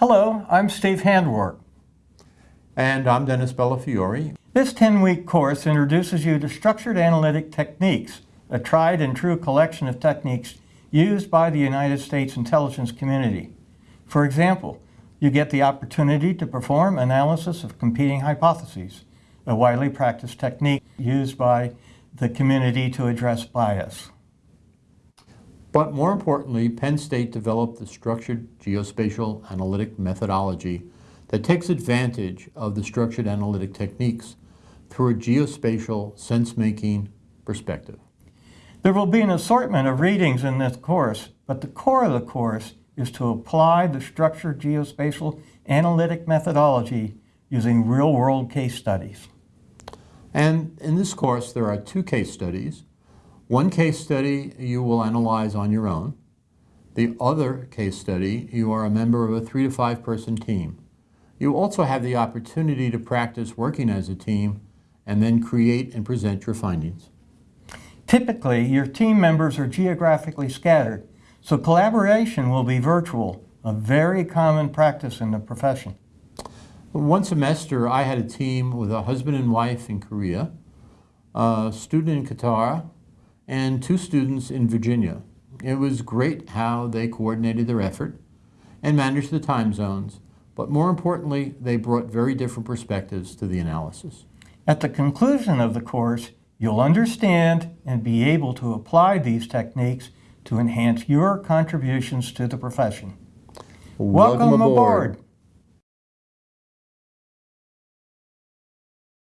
Hello, I'm Steve Handwork. And I'm Dennis Bellafiore. This 10-week course introduces you to structured analytic techniques, a tried and true collection of techniques used by the United States intelligence community. For example, you get the opportunity to perform analysis of competing hypotheses, a widely practiced technique used by the community to address bias. But more importantly, Penn State developed the structured geospatial analytic methodology that takes advantage of the structured analytic techniques through a geospatial sense-making perspective. There will be an assortment of readings in this course, but the core of the course is to apply the structured geospatial analytic methodology using real-world case studies. And in this course, there are two case studies. One case study you will analyze on your own. The other case study, you are a member of a three to five person team. You also have the opportunity to practice working as a team and then create and present your findings. Typically, your team members are geographically scattered, so collaboration will be virtual, a very common practice in the profession. One semester, I had a team with a husband and wife in Korea, a student in Qatar, and two students in Virginia. It was great how they coordinated their effort and managed the time zones, but more importantly, they brought very different perspectives to the analysis. At the conclusion of the course, you'll understand and be able to apply these techniques to enhance your contributions to the profession. Welcome, Welcome aboard. aboard.